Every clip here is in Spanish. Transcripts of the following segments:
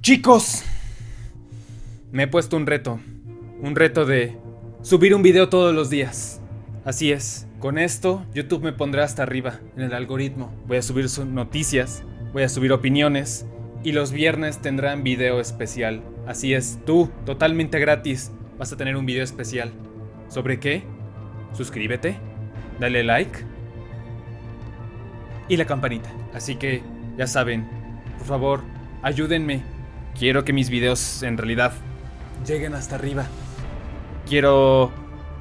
Chicos, me he puesto un reto. Un reto de subir un video todos los días. Así es, con esto YouTube me pondrá hasta arriba en el algoritmo. Voy a subir noticias, voy a subir opiniones y los viernes tendrán video especial. Así es, tú, totalmente gratis, vas a tener un video especial. ¿Sobre qué? Suscríbete, dale like y la campanita. Así que, ya saben, por favor, ayúdenme. Quiero que mis videos en realidad lleguen hasta arriba. Quiero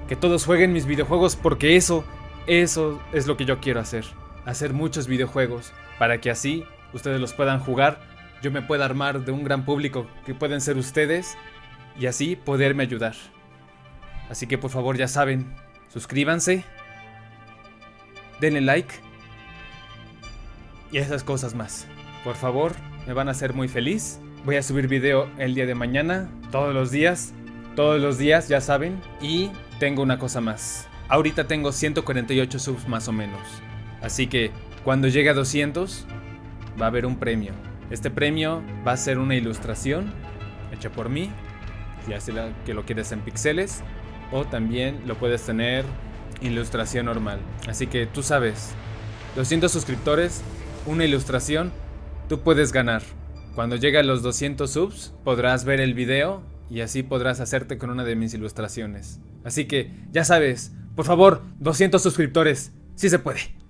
que todos jueguen mis videojuegos porque eso, eso es lo que yo quiero hacer. Hacer muchos videojuegos para que así ustedes los puedan jugar, yo me pueda armar de un gran público que pueden ser ustedes y así poderme ayudar. Así que por favor ya saben, suscríbanse, denle like y esas cosas más. Por favor, me van a hacer muy feliz. Voy a subir video el día de mañana, todos los días, todos los días, ya saben. Y tengo una cosa más. Ahorita tengo 148 subs más o menos. Así que cuando llegue a 200, va a haber un premio. Este premio va a ser una ilustración hecha por mí, ya sea que lo quieres en píxeles, o también lo puedes tener ilustración normal. Así que tú sabes, 200 suscriptores, una ilustración, tú puedes ganar. Cuando llegue a los 200 subs, podrás ver el video y así podrás hacerte con una de mis ilustraciones. Así que, ya sabes, por favor, 200 suscriptores, si se puede.